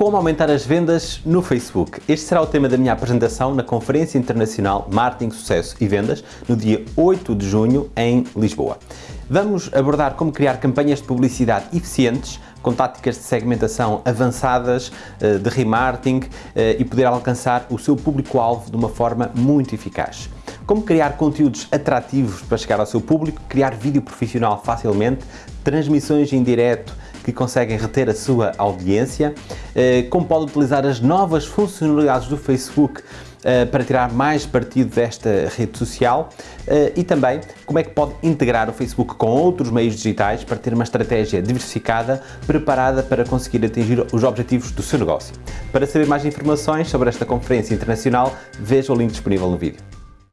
Como aumentar as vendas no Facebook? Este será o tema da minha apresentação na Conferência Internacional Marketing, Sucesso e Vendas, no dia 8 de junho, em Lisboa. Vamos abordar como criar campanhas de publicidade eficientes, com táticas de segmentação avançadas, eh, de remarketing eh, e poder alcançar o seu público-alvo de uma forma muito eficaz. Como criar conteúdos atrativos para chegar ao seu público, criar vídeo profissional facilmente, transmissões em direto que conseguem reter a sua audiência, eh, como pode utilizar as novas funcionalidades do Facebook eh, para tirar mais partido desta rede social eh, e também como é que pode integrar o Facebook com outros meios digitais para ter uma estratégia diversificada preparada para conseguir atingir os objetivos do seu negócio. Para saber mais informações sobre esta conferência internacional, veja o link disponível no vídeo.